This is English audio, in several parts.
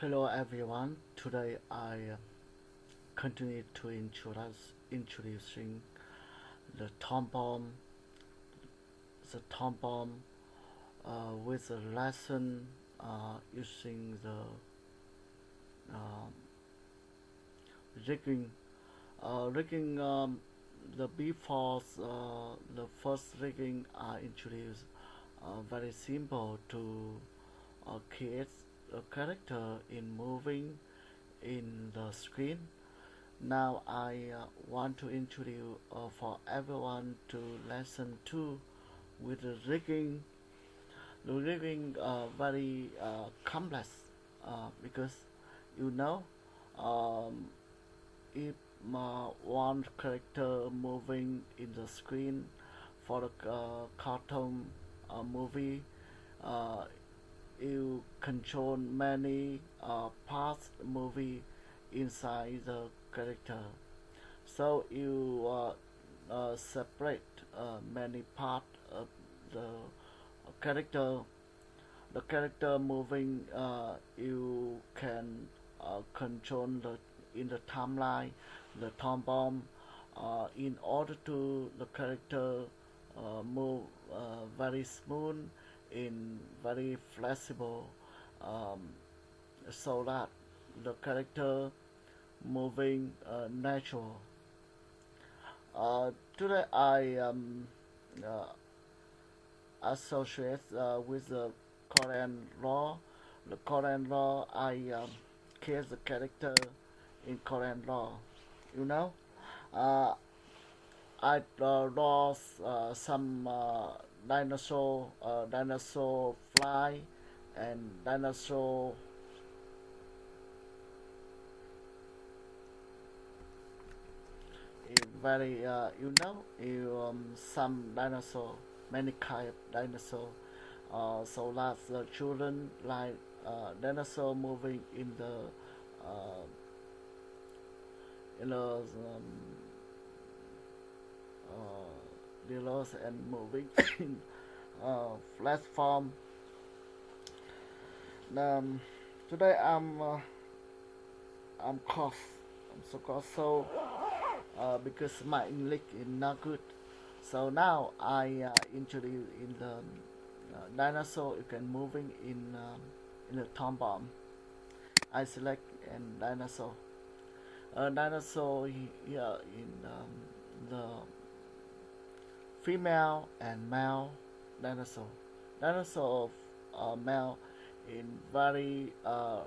Hello everyone. Today I uh, continue to introduce introducing the Toon Boom, the Toon Boom uh, with a lesson uh, using the um, rigging. Uh, rigging um, the before uh, the first rigging I introduced uh, very simple to create a character in moving in the screen. Now I uh, want to introduce uh, for everyone to lesson 2 with the rigging the rigging uh, very uh, complex uh, because you know um, if one character moving in the screen for a uh, cartoon movie uh, you control many uh, parts movie inside the character. So you uh, uh, separate uh, many part of the character. The character moving uh, you can uh, control the in the timeline the Toon Boom in order to the character move very smooth in very flexible um, so that the character moving uh, natural. Uh, today I um, uh, associate uh, with the Korean law. The CorelDRAW I um, create the character in CorelDRAW you know? Uh, I uh, lost uh, some uh, dinosaur uh, dinosaur fly and dinosaur very uh, you know you um, some dinosaur many kind of dinosaur uh, so that the children like uh, dinosaur moving in the uh, in the um, uh, dealers and moving in uh, platform um, today I'm uh, I'm cough I'm so cough so uh, because my English is not good. So now I uh, introduce in the uh, dinosaur you can moving in um, in the Toon Boom. I select and dinosaur. A dinosaur here in um, the female and male dinosaur. Dinosaur uh, male in very uh,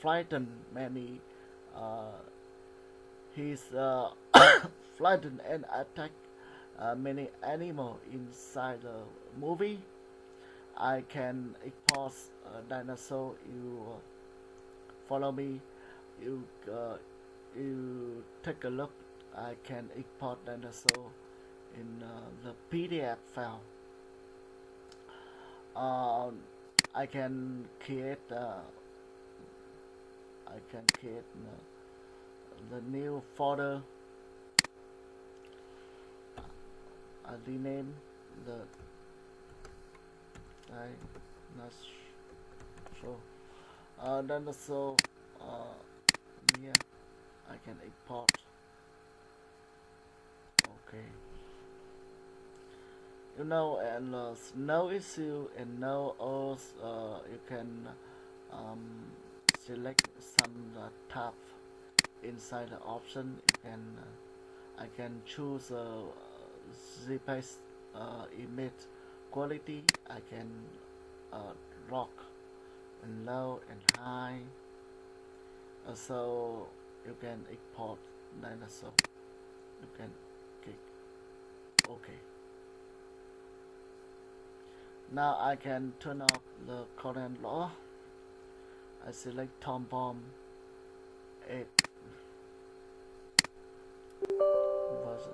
frightened many uh, he's uh, frightened and attack uh, many animal inside the movie. I can export uh, dinosaur. You uh, follow me. You uh, you take a look. I can export dinosaur in uh, the PDF file. Uh, I can create. Uh, I can create the new folder I rename the I not sure uh, then also uh, here I can import okay know and uh, no issue and no else uh, you can um, select some uh, tab inside the option. You can uh, I can choose uh, ZPaste uh, image quality. I can uh, rock and low and high. So you can export dinosaur. You can now I can turn off the CorelDRAW. I select Toon Boom. 8 version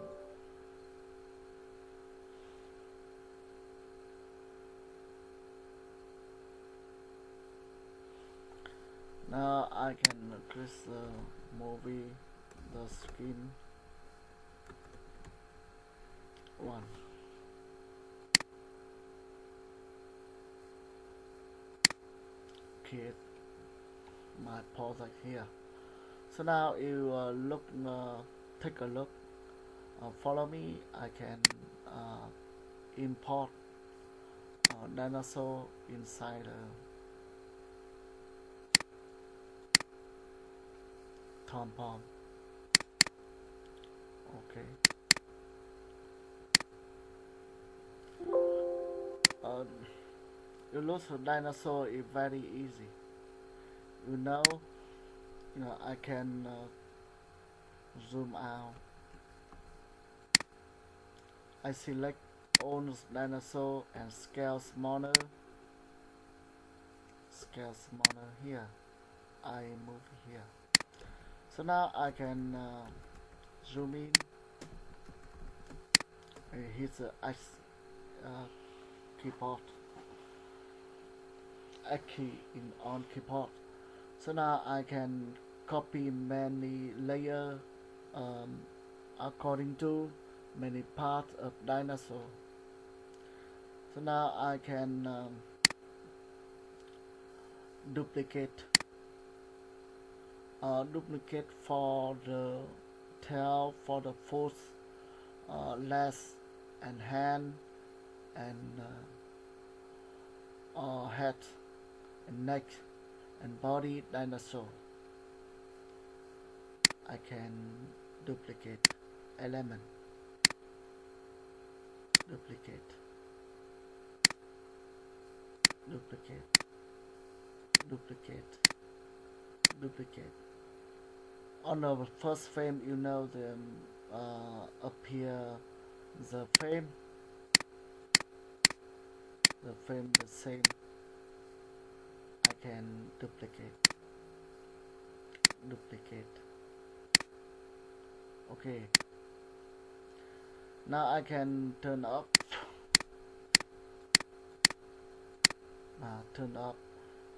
now I can increase the movie the screen. One create my project here. So now you uh, look uh, take a look. Uh, follow me. I can uh, import uh, dinosaur inside uh, compound. Okay. Uh, you look for dinosaur is very easy. You know you know I can uh, zoom out. I select all dinosaur and scale smaller. Scale smaller here. I move here. So now I can uh, zoom in. And hit the X uh, keyboard X key in on keyboard so now I can copy many layer um, according to many parts of dinosaur. So now I can um, duplicate uh, duplicate for the tail for the foot uh, legs and hand and uh, uh, head and neck and body dinosaur. I can duplicate element. Duplicate. Duplicate. Duplicate. Duplicate. On the first frame you know the uh, appear the frame. The frame the same can duplicate. Duplicate. Okay. Now I can turn up. Uh, turn up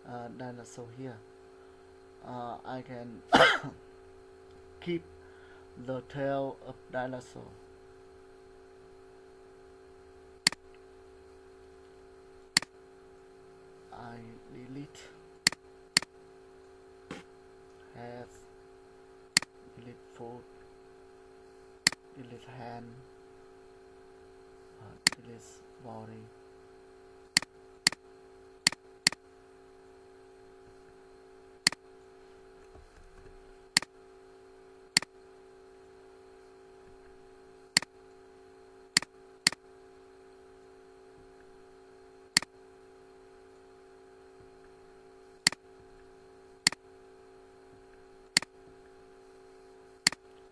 uh, dinosaur here. Uh, I can keep the tail of dinosaur I delete head delete foot delete hand. Uh, delete body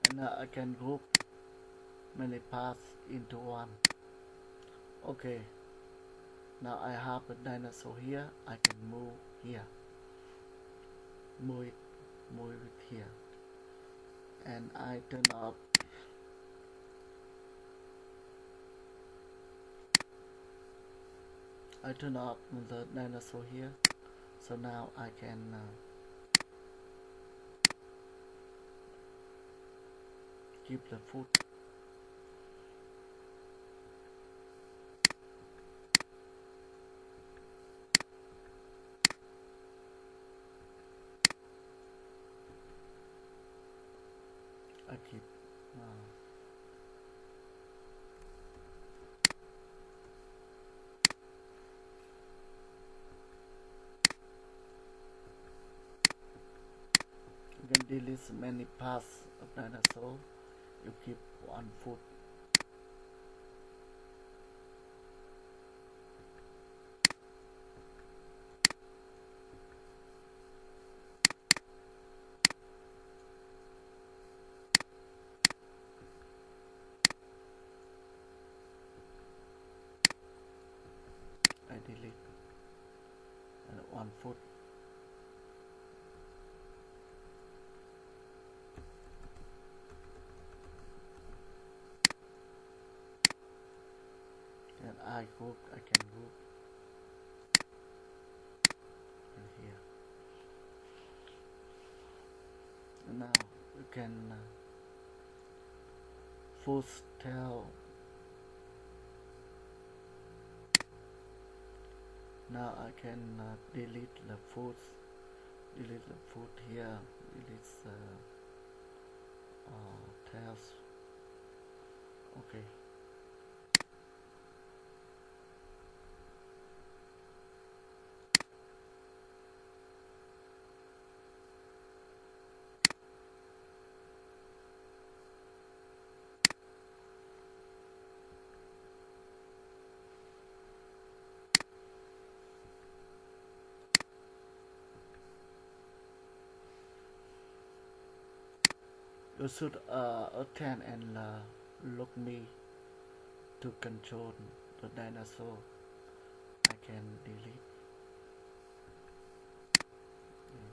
and uh, I can group many paths into one. Okay. Now I have a dinosaur here. I can move here. Move it move it here. And I turn up. I turn up the dinosaur here. So now I can uh, keep the foot I keep uh, delete many parts of dinosaur. You keep one foot I delete and one foot and I I can hook and here. Now you can uh, foot tail now I can uh, delete the foot delete the foot here. Delete the uh, tails okay you should uh, attend and uh, look me to control the dinosaur. I can delete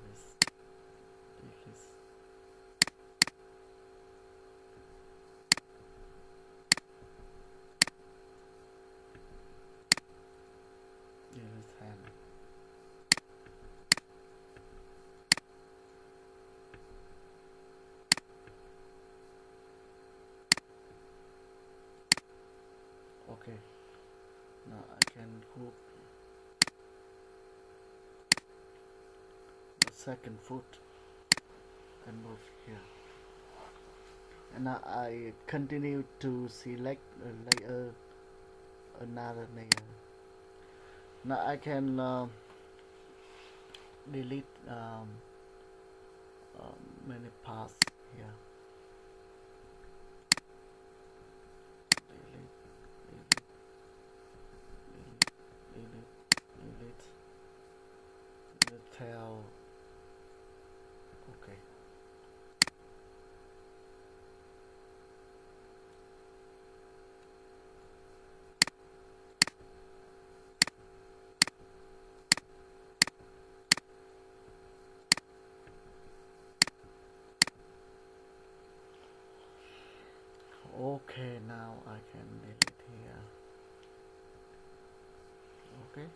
this this this hand okay now I can hook the second foot and move here. And now I continue to select a layer another layer. Now I can uh, delete um, uh, many parts here delete delete delete delete delete the tail okay okay now I can delete here okay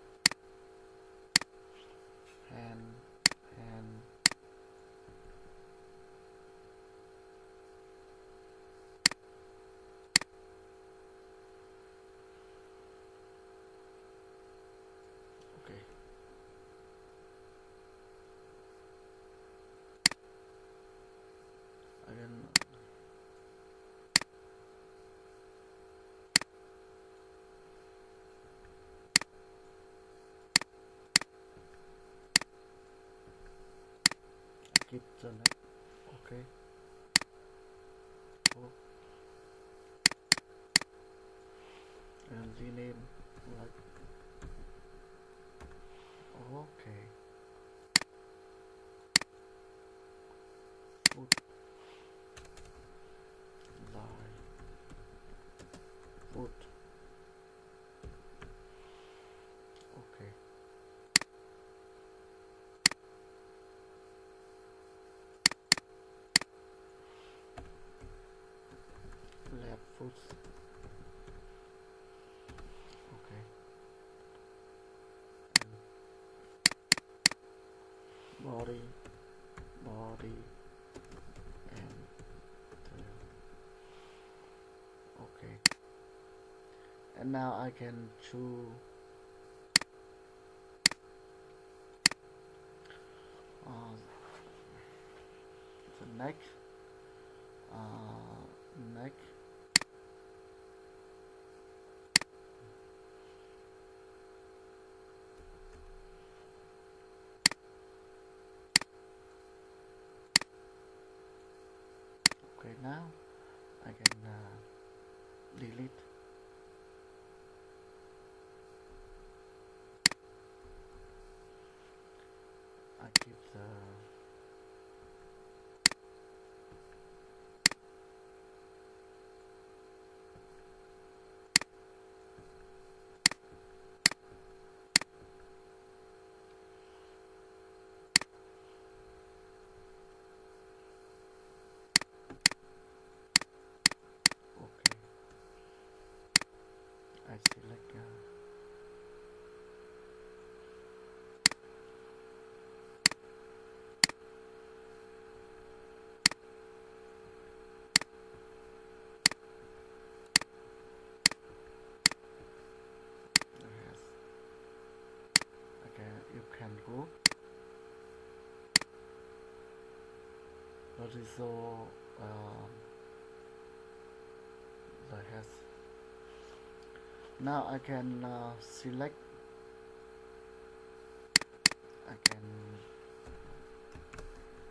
and and okay again neck okay oh. and rename like okay foot line foot okay left foot okay and body body and tail okay and now I can choose uh, the neck. Uh, neck. Okay now I can uh, delete I keep the okay horizontal um, the head now I can uh, select I can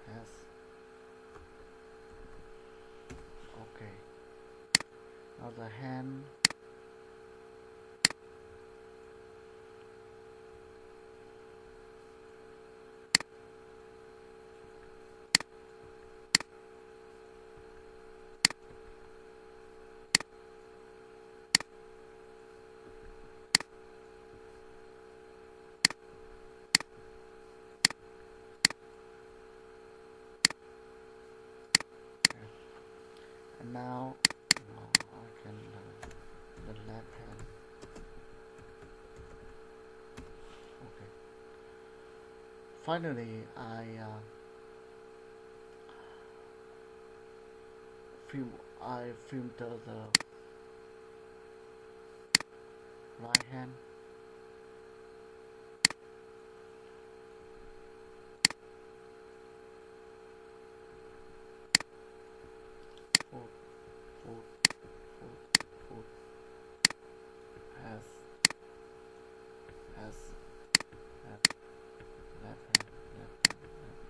yes okay now the hand and now I can uh, the left hand okay finally I uh, film I filter the right hand foot foot foot foot has has left left hand left hand left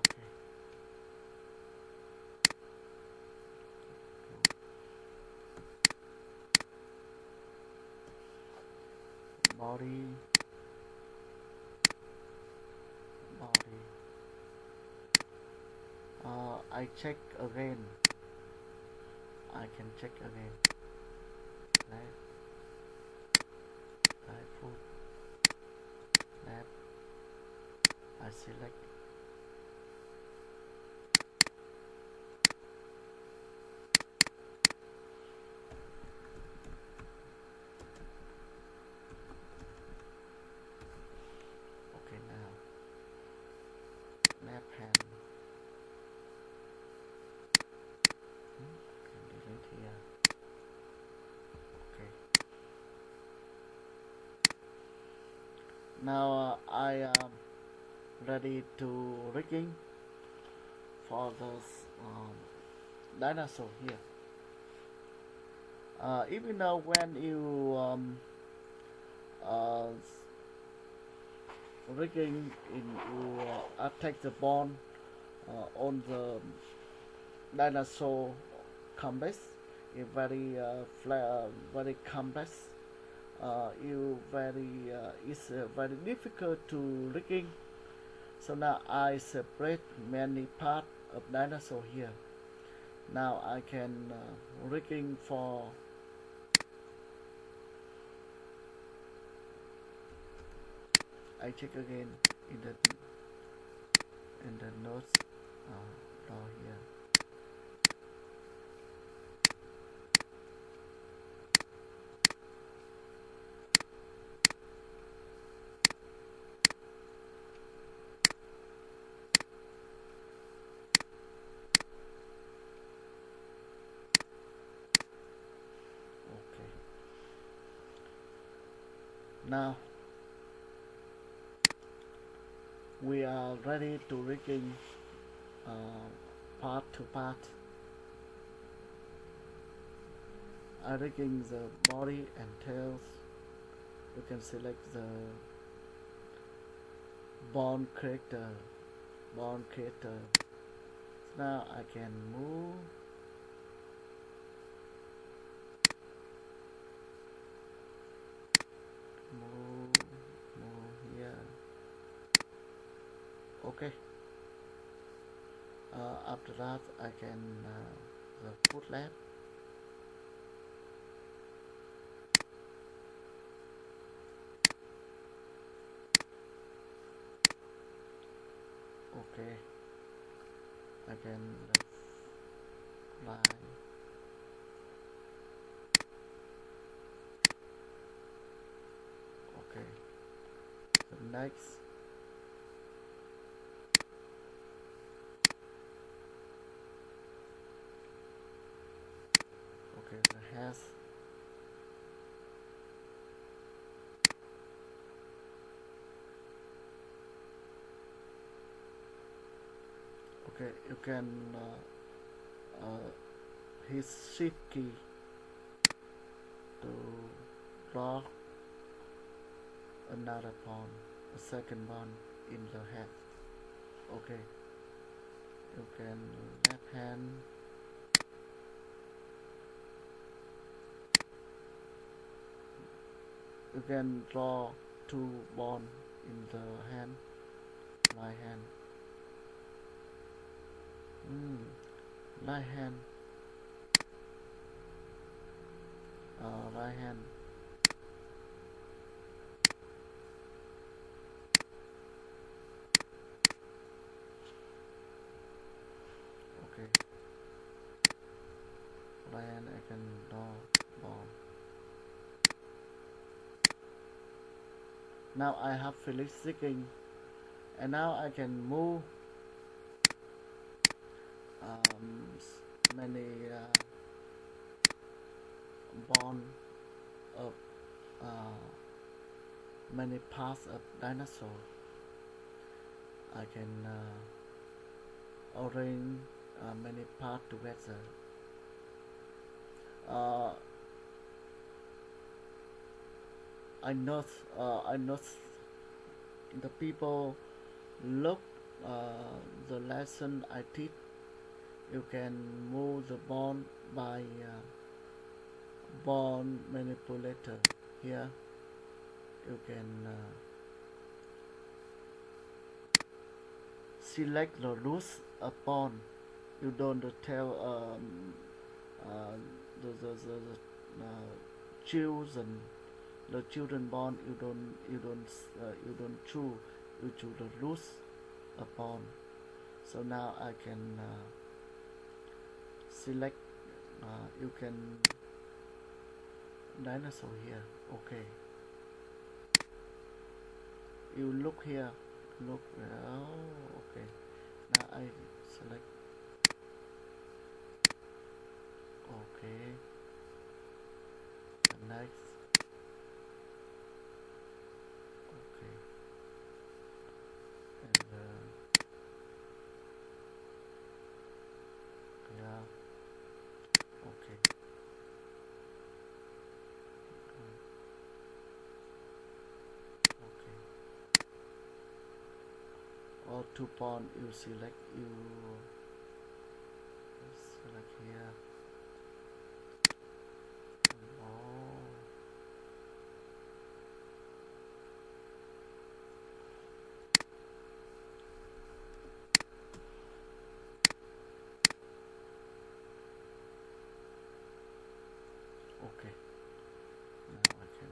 okay body. Body. Uh, I check again. I can check again. Left right foot left I select okay now left hand Hmm, can delete here okay now uh, I am ready to rigging for this um, dinosaur here. Uh, even though when you um, uh, rigging in you uh, attack the bone uh, on the dinosaur complex is very uh, uh, very complex uh, you very uh, it's uh, very difficult to rigging so now I separate many part of dinosaur here. Now I can uh, rigging for I check again in the in the notes uh, here okay now. We are ready to rigging uh, part to part. I rigging the body and tails. You can select the bone character bone character so now I can move move here okay. Uh, after that I can uh, the foot left okay. I can right okay. The next okay you can uh, uh, hit shift key to draw another pawn a second one in the head okay. You can left hand. You can draw two pawn in the hand right hand mm, right hand. Uh, right hand. Okay. Right hand I can draw bomb. Now I have finished seeking and now I can move um, many uh, bond of uh, many parts of dinosaur. I can uh, arrange uh, many parts together. Uh, I not uh, I not the people look uh, the lesson I teach you can move the bond by uh, bond manipulator here. You can uh, select the loose bond you don't tell um, uh, the, the, the, the uh, children the children born you don't you don't uh, you don't choose you choose the loose bond so now I can uh, select uh, you can dinosaur here okay. You look here look oh okay. Now I select okay the next okay and uh, yeah okay Mm, okay or two pawn you select you select here oh okay now I can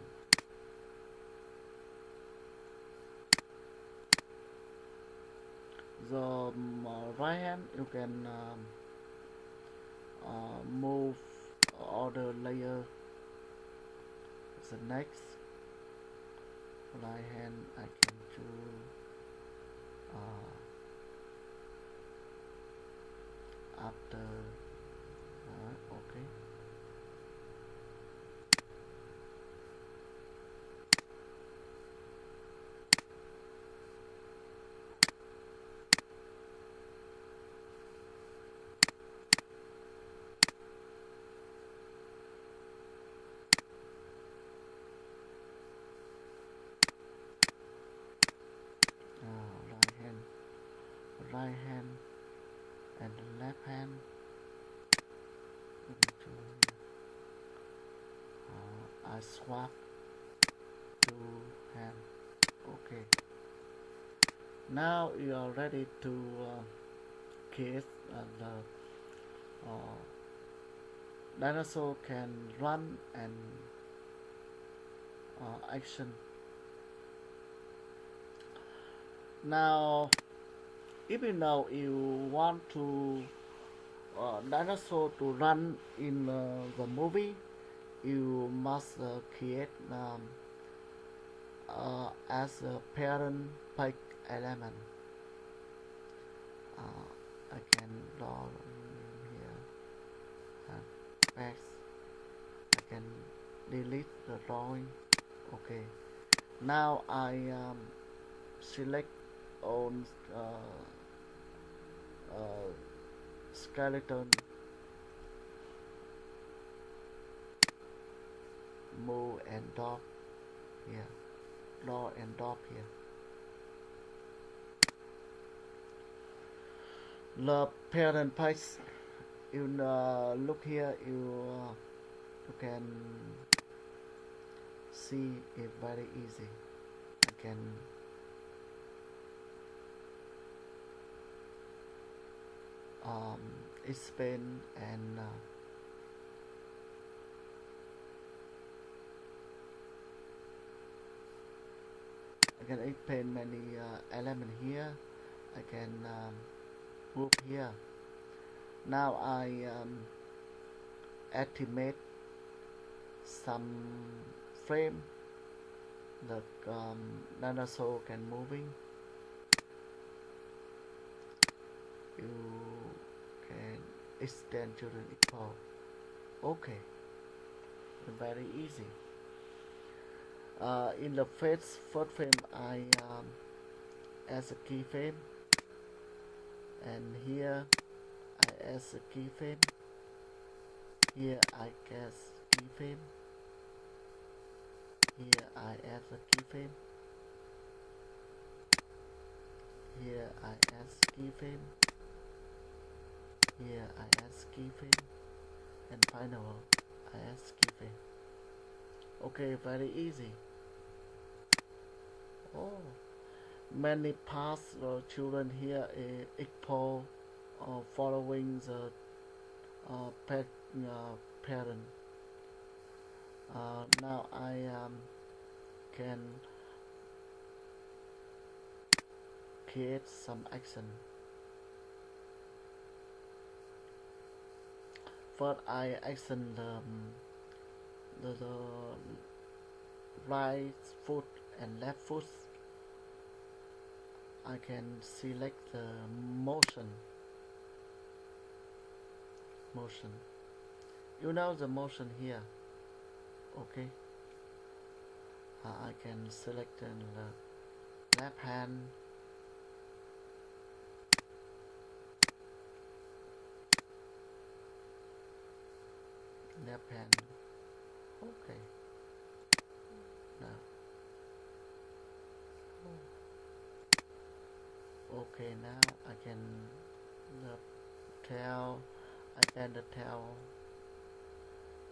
the um, uh, right hand you can um, uh, move other layer the next. Right hand I can uh, after uh, okay uh, right hand right hand and the left hand can uh, I swap two hand okay. Now you are ready to uh, kiss uh, the uh, dinosaur can run and uh, action. Now you know you want to uh, dinosaur to run in uh, the movie you must uh, create um, uh, as a parent pick element. Uh, I can draw here. And paste I can delete the drawing. Okay. Now I um, select on uh, uh, skeleton move and drop here. Draw and drop here. The parent page you uh, look here you uh, you can see it very easy. I can um, explain and uh, I can explain many uh, element here. I can um, move here. Now I um, activate some frame. The um, dinosaur can moving. You extend to the equal okay. Very easy. Uh, in the first first frame I um, as a keyframe. And here I as a keyframe. Here I guess keyframe. Here I add a keyframe. Here I add keyframe I add keyframe and final I add keyframe okay very easy. Oh many past uh, children here is equal uh, following the uh, pet, uh, parent. Uh, now I um, can create some action first I action the, the, the right foot and left foot. I can select the motion. Motion. You know the motion here. Okay. Uh, I can select the left hand left hand okay. Now. Okay now I can the tail I can the tail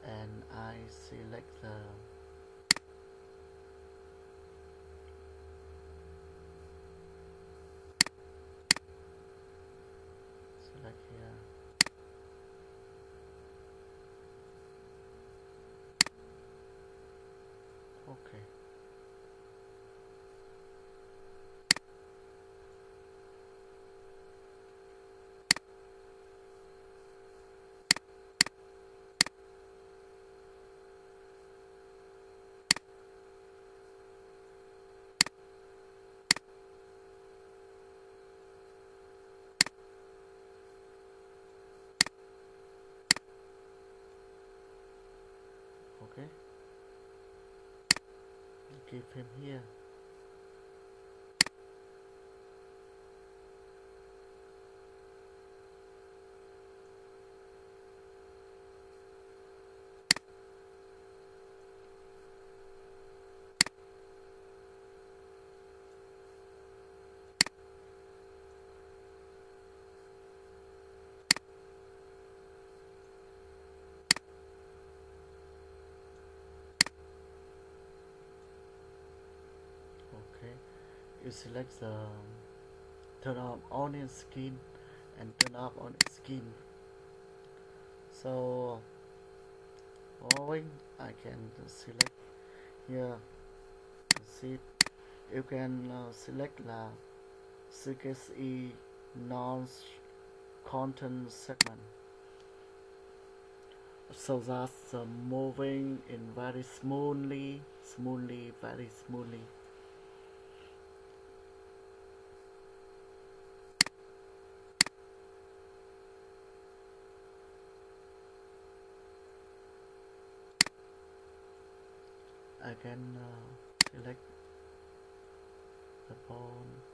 and I select the select here okay okay. Give him here okay you select the turn on onion skin and turn up on skin so following I can select here. See you can uh, select the CKSE non content segment. So that's uh, moving in very smoothly smoothly very smoothly can uh, select the bone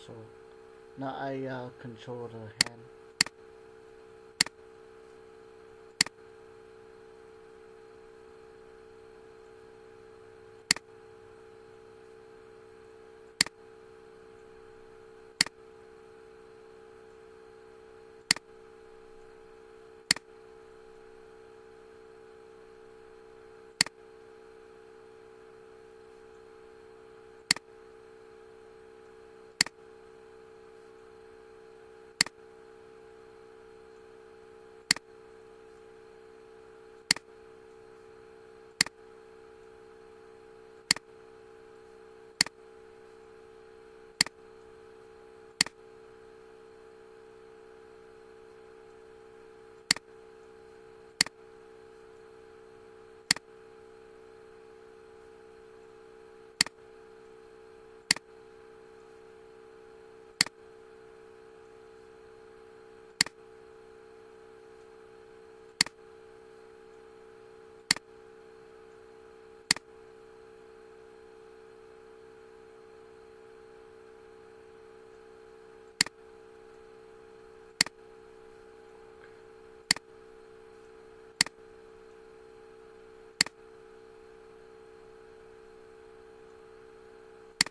dinosaur now I uh, control the hand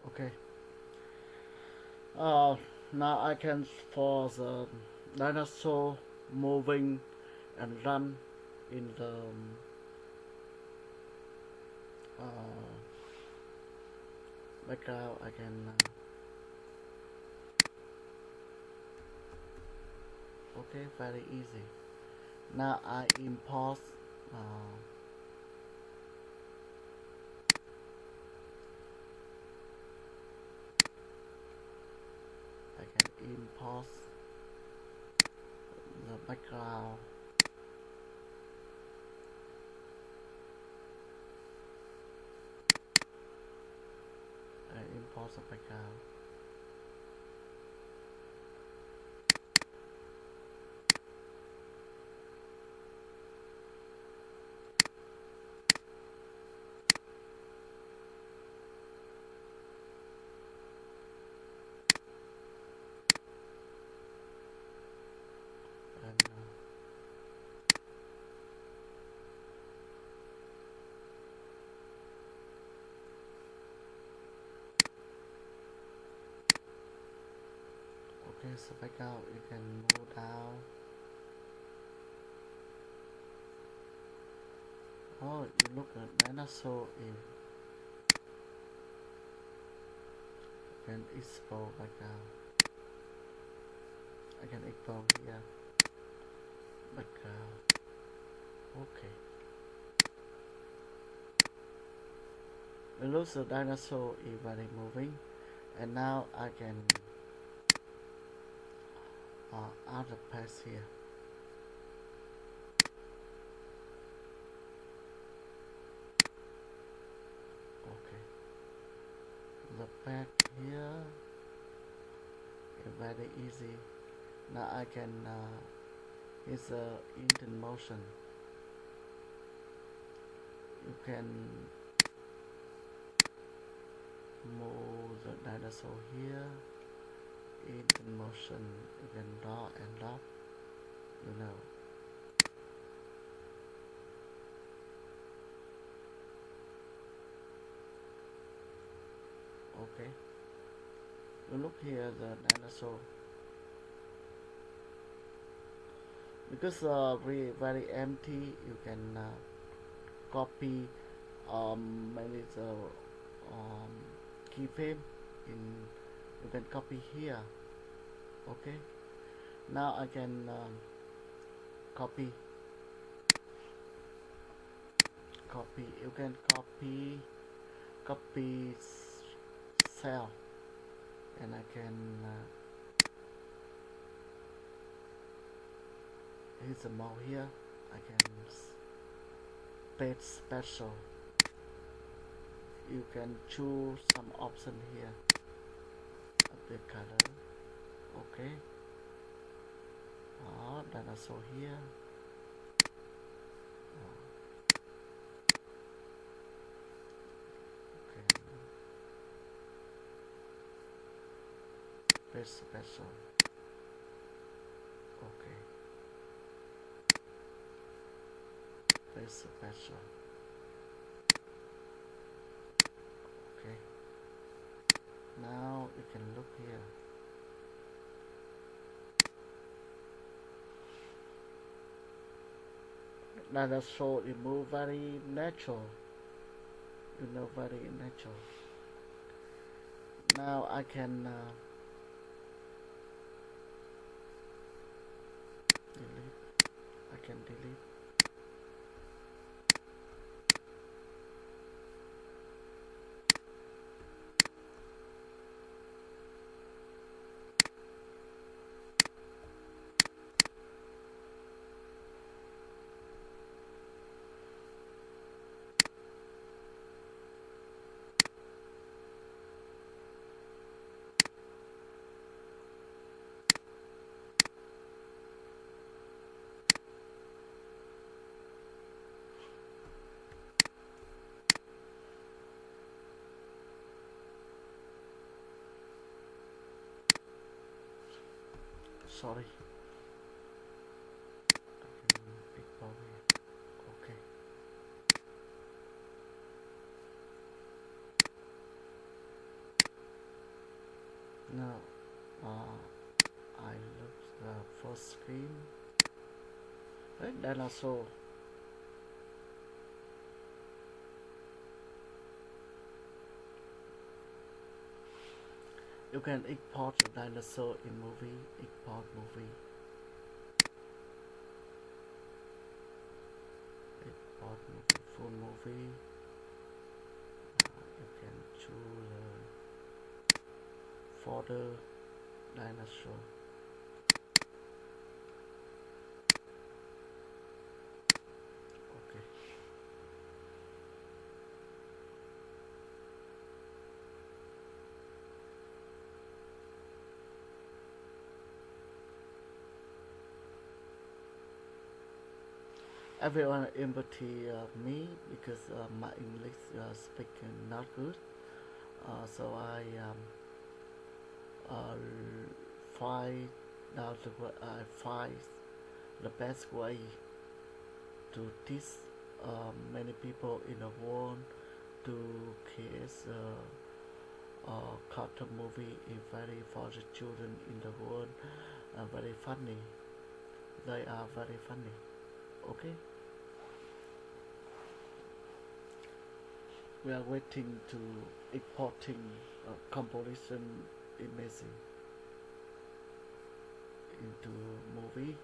okay uh, now I can for the dinosaur moving and run in the um, uh, background I can uh, okay very easy. Now I import uh, I can import the background. I import the background and uh, okay so background you can move down oh you look at dinosaur in you can export background uh, I can export here background uh, okay. It looks the dinosaur is very moving. And now I can uh, a pass here. Okay. The back here is very easy. Now I can uh, it's a in motion. You can move the dinosaur here in motion you can and drop you know. Okay. You look here the dinosaur. Because uh, very very empty you can uh, copy um maybe the um, keyframe in you can copy here. Okay? Now I can um, copy. Copy. You can copy copy cell. And I can uh, here's a mouse here. I can paste special. You can choose some option here update color. Okay. Ah dinosaur here. Ah. okay. Press special. Okay. Press special okay now you can look here. Now the show it move very natural. You know very natural. Now I can uh, delete I can delete sorry. Okay. Now uh, I look the first screen. Right also you can import the dinosaur in movie. Import movie. Import movie full movie. Uh, you can choose uh, folder dinosaur okay everyone empathy uh, me because uh, my English uh, speaking not good. Uh, so I um, find out the wa- I find the best way to teach uh, many people in the world to create a, uh, cartoon movie is very for the children in the world very funny. They are very funny. Okay we are waiting to importing uh, composition imaging into movie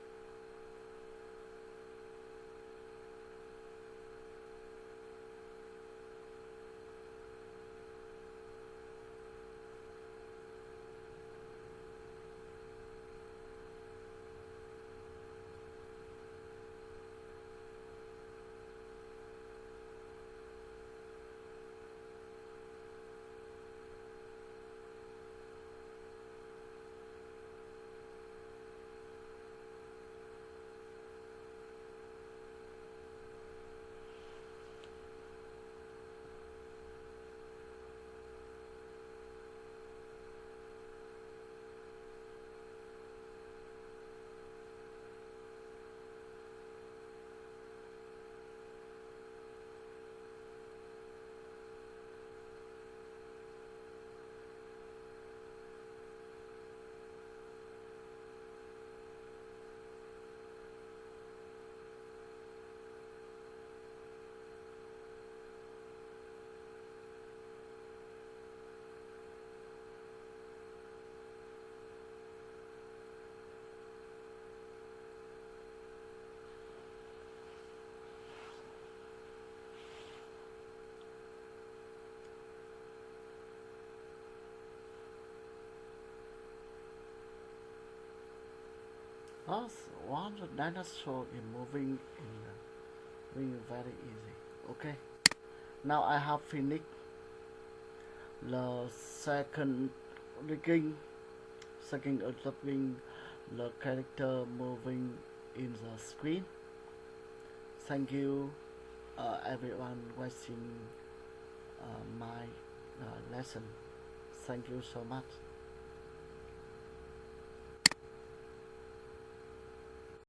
Us one the dinosaur is moving in uh, moving very easy. Okay. Now I have finished the second rigging, second observing the character moving in the screen. Thank you uh, everyone watching uh, my uh, lesson. Thank you so much.